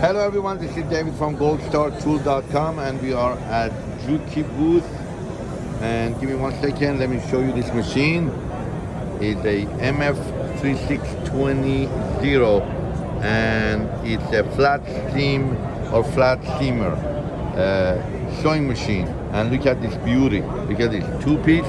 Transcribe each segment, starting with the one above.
Hello everyone, this is David from goldstartool.com and we are at Juki booth. And give me one second, let me show you this machine. It's a MF3620 and it's a flat seam or flat seamer uh, sewing machine. And look at this beauty. Look at this two piece.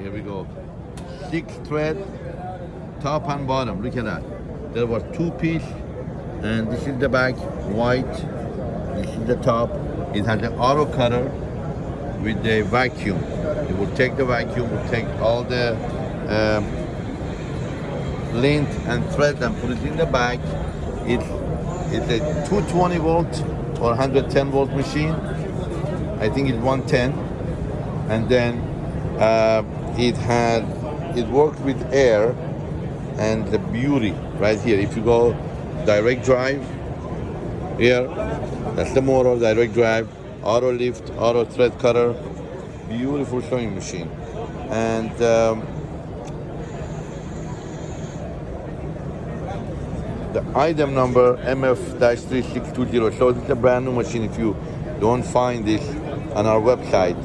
Here we go. Six thread, top and bottom. Look at that. There was two piece, and this is the back, white. This is the top. It has an auto cutter with the vacuum. It will take the vacuum, will take all the um, length and thread and put it in the back. It's it's a 220 volt or 110 volt machine. I think it's 110, and then uh, it had it worked with air and the beauty right here. If you go direct drive here that's the motor direct drive auto lift auto thread cutter beautiful sewing machine. And um, the item number MF-3620 so it's a brand new machine. If you don't find this on our website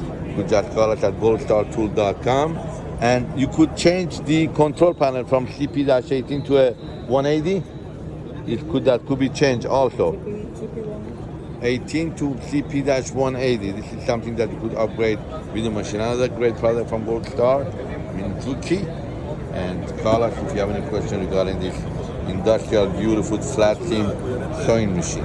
just call us at goldstartool.com and you could change the control panel from CP-18 to a 180 it could that could be changed also. 18 to CP-180 this is something that you could upgrade with the machine. Another great product from Gold Star Minzuki. And call us if you have any question regarding this industrial beautiful flat seam sewing machine